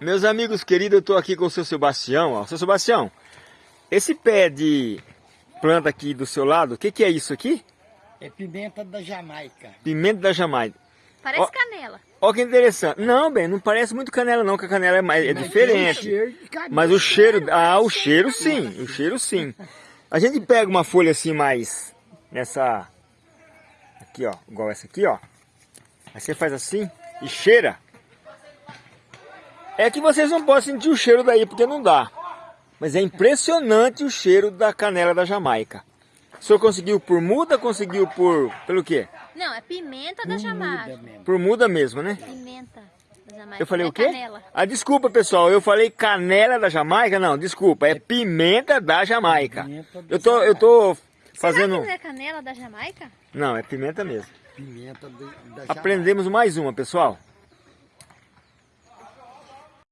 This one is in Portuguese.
Meus amigos queridos, eu estou aqui com o seu Sebastião. Ó. Seu Sebastião, esse pé de planta aqui do seu lado, o que, que é isso aqui? É pimenta da Jamaica. Pimenta da Jamaica. Parece Ó. canela. Olha que interessante. Não, bem, não parece muito canela não, que a canela é, mais, é Mas diferente. cheiro. Mas o cheiro, ah, o cheiro sim, o cheiro sim. A gente pega uma folha assim mais, nessa, aqui ó, igual essa aqui ó. Aí você faz assim e cheira. É que vocês não podem sentir o cheiro daí, porque não dá. Mas é impressionante o cheiro da canela da Jamaica. O senhor conseguiu por muda, conseguiu por, pelo quê? Não, é pimenta da Jamaica. muda mesmo. Por muda mesmo, né? Pimenta da Jamaica. Eu falei é o quê? Canela. Ah, desculpa pessoal, eu falei canela da Jamaica? Não, desculpa, é pimenta da Jamaica. Pimenta da Eu tô, eu tô fazendo... Será que não é canela da Jamaica? Não, é pimenta mesmo. Pimenta da Jamaica. Aprendemos mais uma, pessoal.